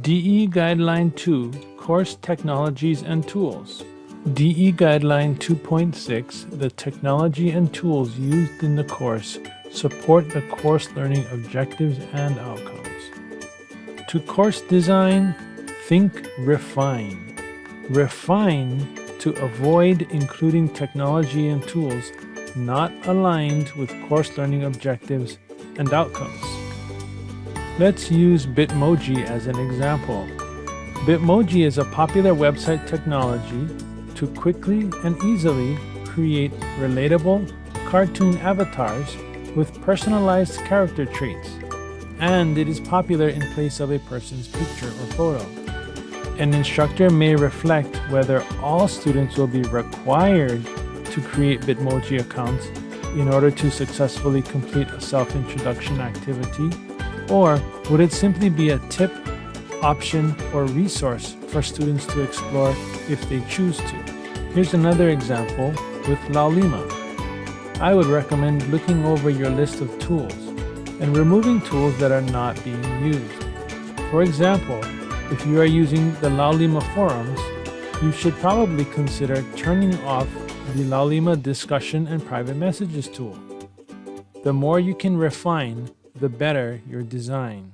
DE Guideline 2 Course Technologies and Tools. DE Guideline 2.6 The technology and tools used in the course support the course learning objectives and outcomes. To course design, think refine. Refine to avoid including technology and tools not aligned with course learning objectives and outcomes. Let's use Bitmoji as an example. Bitmoji is a popular website technology to quickly and easily create relatable cartoon avatars with personalized character traits, and it is popular in place of a person's picture or photo. An instructor may reflect whether all students will be required to create Bitmoji accounts in order to successfully complete a self-introduction activity, or would it simply be a tip, option, or resource for students to explore if they choose to? Here's another example with Laulima. I would recommend looking over your list of tools and removing tools that are not being used. For example, if you are using the Laulima forums, you should probably consider turning off the Laulima discussion and private messages tool. The more you can refine, the better your design.